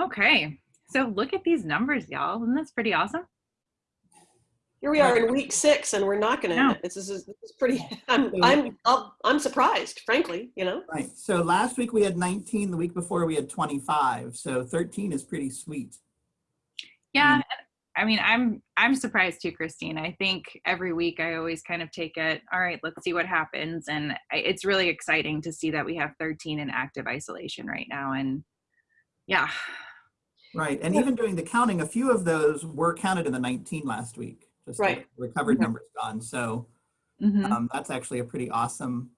Okay, so look at these numbers, y'all. Isn't this pretty awesome? Here we are in week six, and we're not going No. to. This is this is pretty. I'm I'm I'll, I'm surprised, frankly. You know. Right. So last week we had 19. The week before we had 25. So 13 is pretty sweet. Yeah, mm. I mean, I'm I'm surprised too, Christine. I think every week I always kind of take it. All right, let's see what happens, and I, it's really exciting to see that we have 13 in active isolation right now. And yeah, Right. And even doing the counting, a few of those were counted in the 19 last week. Just Right. the recovered Mhm. numbers gone. So Mhm. um, that's actually a pretty awesome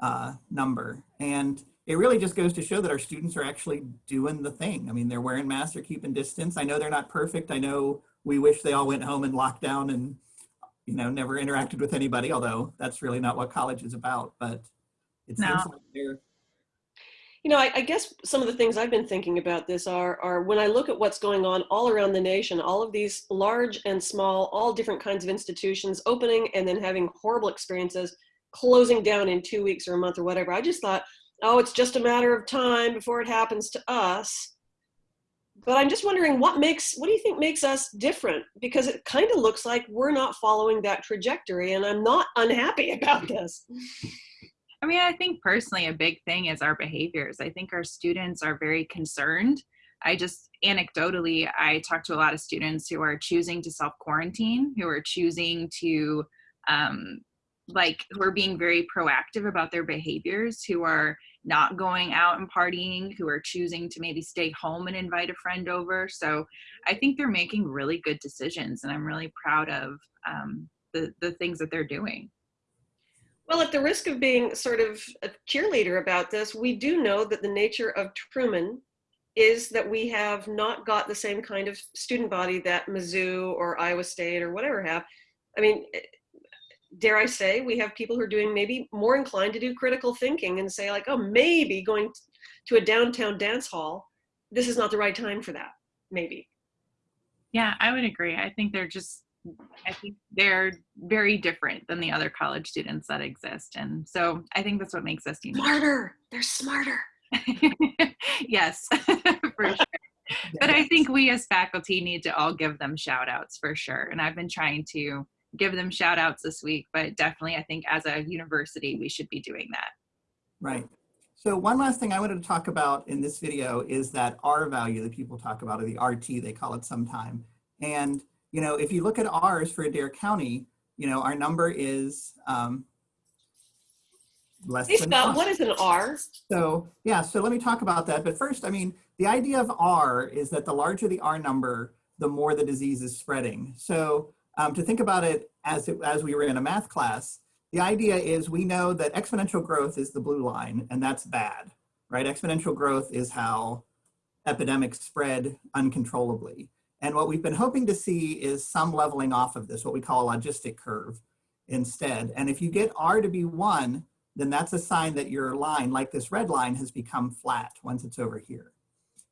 uh, number. And it really just goes to show that our students are actually doing the thing. I mean, they're wearing masks, they're keeping distance. I know they're not perfect. I know we wish they all went home and locked down and, you know, never interacted with anybody, although that's really not what college is about. But it No. seems like they're You know, I, I guess some of the things I've been thinking about this are are when I look at what's going on all around the nation, all of these large and small, all different kinds of institutions opening and then having horrible experiences, closing down in two weeks or a month or whatever. I just thought, oh, it's just a matter of time before it happens to us. But I'm just wondering what makes what do you think makes us different? Because it kind of looks like we're not following that trajectory, and I'm not unhappy about this. I mean, I think personally, a big thing is our behaviors. I think our students are very concerned. I just anecdotally, I talk to a lot of students who are choosing to self quarantine, who are choosing to, um, like, who are being very proactive about their behaviors, who are not going out and partying, who are choosing to maybe stay home and invite a friend over. So I think they're making really good decisions, and I'm really proud of um, the the things that they're doing. Well, at the risk of being sort of a cheerleader about this, we do know that the nature of Truman is that we have not got the same kind of student body that Mizzou or Iowa State or whatever have. I mean, eh, dare I say, we have people who are doing maybe more inclined to do critical thinking and say, like, oh, maybe going to a downtown dance hall, this is not the right time for that. Maybe. Yeah, I would agree. I think they're just, I think they're very different than the other college students that exist. And so I think that's what makes us unique. Smarter. They're smarter. yes, for sure. But I think we as faculty need to all give them shout outs for sure. And I've been trying to give them shout outs this week, but definitely I think as a university, we should be doing that. Right. So one last thing I wanted to talk about in this video is that R value that people talk about, or the RT they call it sometime. And, you know, if you look at R's for Adair County, you know, our number is um, less Hey, than Scott, what is an R? So yeah, so let me talk about that. But first, I mean, the idea of R is that the larger the R number, the more the disease is spreading. So um, to think about it as, it as we were in a math class, the idea is we know that exponential growth is the blue line and that's bad, right? Exponential growth is how epidemics spread uncontrollably. And what we've been hoping to see is some leveling off of this, what we call a logistic curve instead. And if you get R to be one, then that's a sign that your line, like this red line, has become flat once it's over here.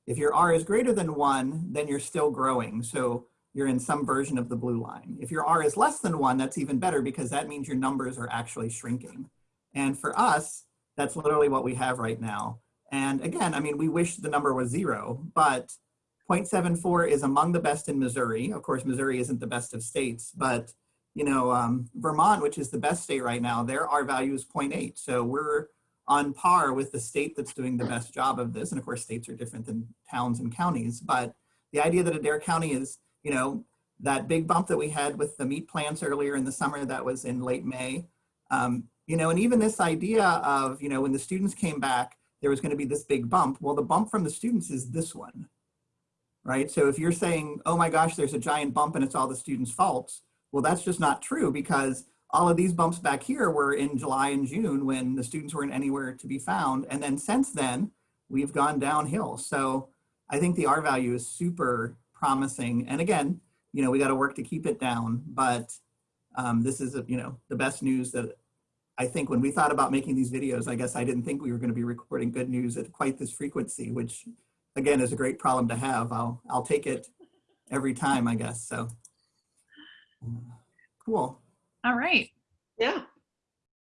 If your R is greater than one, then you're still growing. So you're in some version of the blue line. If your R is less than one, that's even better because that means your numbers are actually shrinking. And for us, that's literally what we have right now. And again, I mean, we wish the number was zero, but 0.74 is among the best in Missouri. Of course, Missouri isn't the best of states, but you know, um, Vermont, which is the best state right now, their R value is 0.8. So we're on par with the state that's doing the best job of this. And of course, states are different than towns and counties. But the idea that Adair County is, you know, that big bump that we had with the meat plants earlier in the summer, that was in late May. Um, you know, and even this idea of, you know, when the students came back, there was going to be this big bump. Well, the bump from the students is this one, right? So if you're saying, oh my gosh, there's a giant bump and it's all the students' faults, well, that's just not true because all of these bumps back here were in July and June when the students weren't anywhere to be found. And then since then, we've gone downhill. So I think the R value is super promising. And again, you know, we got to work to keep it down, but um, this is, you know, the best news that I think when we thought about making these videos, I guess I didn't think we were going to be recording good news at quite this frequency, which again is a great problem to have. I'll, I'll take it every time, I guess. So cool. All right. Yeah.